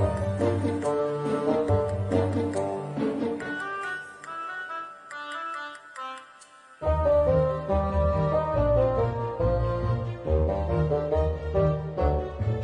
Okay.